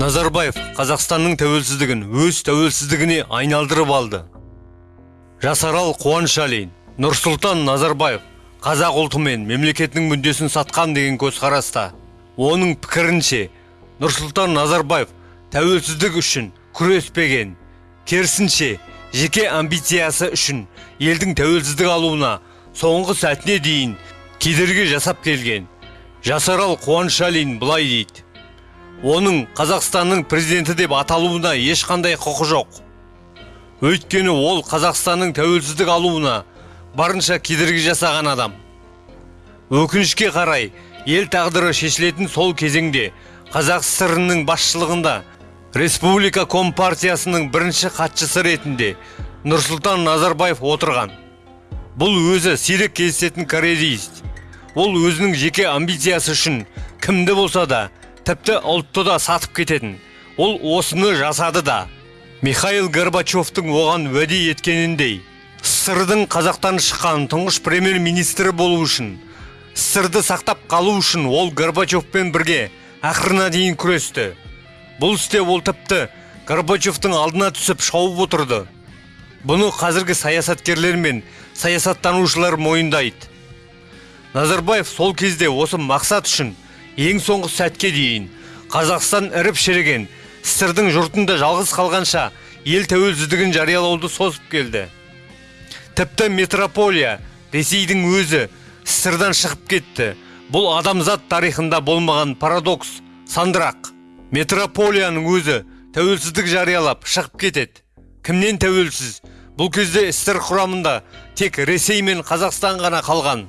назарбаев қазақстанның тәуелсіздігін өз тәуелсіздігіне айналдырып алды. Жасарал қуанышалин нұрсұлтан назарбаев қазақ ұлты мен мемлекетінің мүддесін сатқан деген көзқараста оның пікірінше нұрсұлтан назарбаев тәуелсіздік үшін күреспеген керісінше жеке амбициясы үшін елдің тәуелсіздік алуына соңғы сәтіне дейін кедергі жасап келген жасарал қуанышалин былай дейді. Оның қазақстанның президенті деп аталуына ешқандай құқы жоқ. Өйткені ол қазақстанның тәуелсіздік алуына барынша кедергі жасаған адам. Өкінішке қарай ел тағдыры шешілетін сол кезеңде қазақ сср ның басшылығында республика компартиясының бірінші хатшысы ретінде нұрсұлтан назарбаев отырған. Бұл өзі сирек кездесетін кореалист ол өзінің жеке амбициясы үшін кімді болса да тіпті ұлтты да сатып кететін. Ол осыны жасады да. Михаил горбачевтың оған уәде еткеніндей сссрдың қазақтан шыққан тұңғыш премьер министрі болу үшін сссрды сақтап қалу үшін ол горбачевпен бірге ақырына дейін күресті. Бұл істе ол тіпті горбачевтың алдына түсіп шауып отырды. Бұны қазіргі саясаткерлер мен саясаттанушылар мойындайды. Назарбаев сол кезде осы мақсат үшін ең соңғы сәтке дейін қазақстан іріп шіріген сссрдың жұртында жалғыз қалғанша ел тәуелсіздігін жариялауды созып келді. Тіпті метрополия ресейдің өзі сссрдан шығып кетті. Бұл адамзат тарихында болмаған парадокс сандырақ. Метрополияның өзі тәуелсіздік жариялап шығып кетеді. Кімнен тәуелсіз? Бұл кезде ссср құрамында тек ресей мен қазақстан ғана қалған.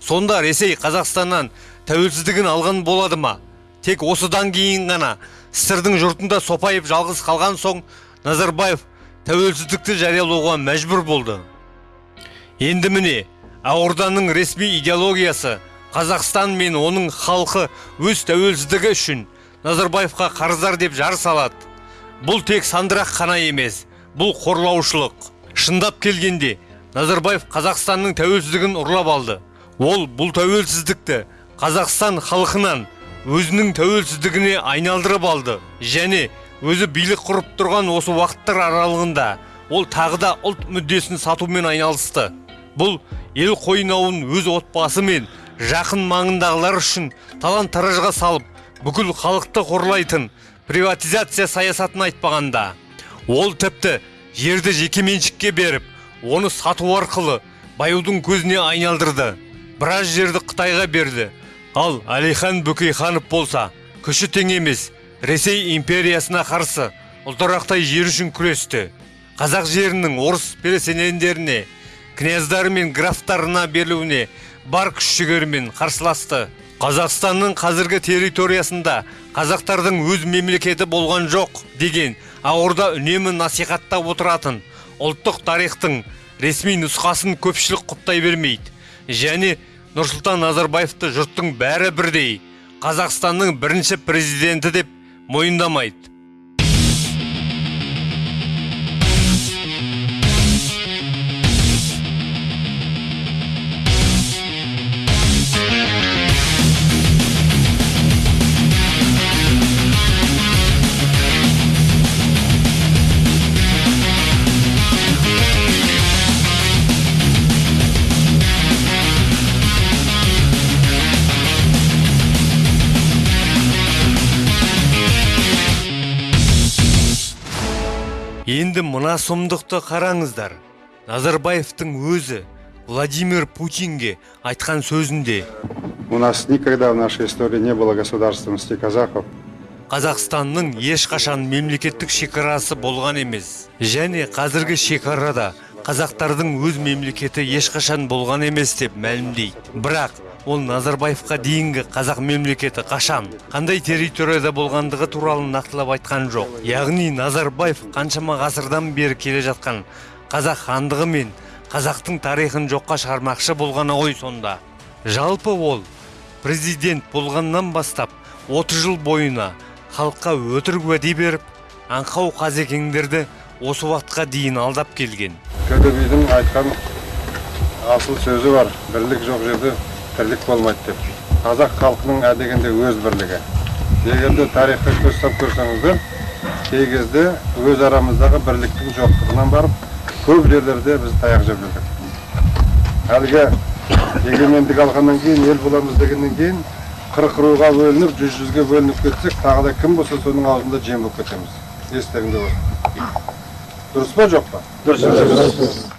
Сонда ресей қазақстаннан тәуелсіздігін алған болады ма? Тек осыдан кейін ғана сссрдың жұртында сопайып жалғыз қалған соң назарбаев тәуелсіздікті жариялауға мәжбүр болды. Енді міне ақорданың ресми идеологиясы қазақстан мен оның халқы өз тәуелсіздігі үшін назарбаевқа қарыздар деп жар салады. Бұл тек сандырақ қана емес бұл қорлаушылық. Шындап келгенде назарбаев қазақстанның тәуелсіздігін ұрлап алды. Ол бұл тәуелсіздікті қазақстан халқынан өзінің тәуелсіздігіне айналдырып алды. Және өзі билік құрып тұрған осы уақыттар аралығында ол тағы да ұлт мүддесін сатумен айналысты. Бұл ел қойнауын өз отбасы мен жақын маңындағылар үшін талан таражға салып бүкіл халықты қорлайтын приватизация саясатын айтпағанда ол тіпті жерді жекеменшікке беріп оны сату арқылы баюдың көзіне айналдырды. Біраз жерді қытайға берді. Ал әлихан бөкейханов болса күші тең емес. Ресей империясына қарсы ұлтырақтай жер үшін күресті. Қазақ жерінің орыс переселендеріне князьдары мен графтарына берілуіне бар күш жігерімен қарсыласты. Қазақстанның қазіргі территориясында қазақтардың өз мемлекеті болған жоқ деген ақорда үнемі насихаттап отыратын ұлттық тарихтың ресми нұсқасын көпшілік құптай бермейді. Және нұрсұлтан назарбаевты жұрттың бәрі бірдей. Қазақстанның бірінші президенті деп мойындамайды. Енді мына сұмдықты қараңыздар назарбаевтың өзі владимир путинге айтқан сөзінде У нас никогда в нашей истории не было государственности казахов. қазақстанның ешқашан мемлекеттік шекарасы болған емес және қазіргі шекарада қазақтардың өз мемлекеті ешқашан болған емес деп мәлімдейді бірақ ол назарбаевқа дейінгі қазақ мемлекеті қашан қандай территорияда болғандығы туралы нақтылап айтқан жоқ. Яғни назарбаев қаншама ғасырдан бері келе жатқан қазақ хандығы мен қазақтың тарихын жоққа шығармақшы болғаны ғой сонда. Жалпы ол президент болғаннан бастап 30 жыл бойына халыққа өтірік уәде беріп аңқау қазекеңдерді осы уақытқа дейін алдап келген. Көді бидің айтқан асыл сөзі бар. Бірлік жоқ жерде тірлік болмайды деп. Қазақ халқының әдегенде өз бірлігі. егер де тарихқа көз салып көрсеңіздер кей кезде өз арамыздағы бірліктің жоқтығынан барып көп жерлерде біз таяқ жеп жүрдік. Әлгі егемендік алғаннан кейін ел боламыз дегеннен кейін қырық руға бөлініп жүз жүзге бөлініп кетсек тағы да кім болса соның аузында жем болып кетеміз. Естеріңде болсын. Дұрыс па жоқ па? Дұрыс.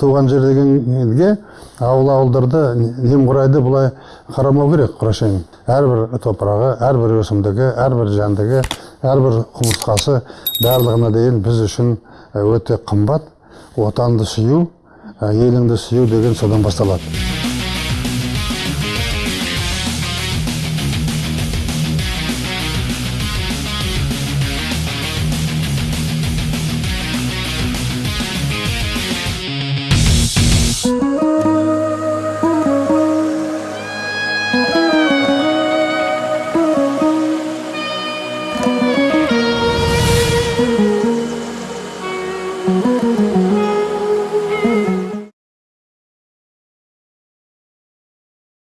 Туған жер дегенге ауыл ауылдарды немқұрайды былай қарамау керек құрашайым әрбір топырағы әрбір өсімдігі әрбір жәндігі әрбір құмырсқасы барлығына дейін біз үшін өте қымбат. Отанды сүю еліңді сүю деген содан басталады.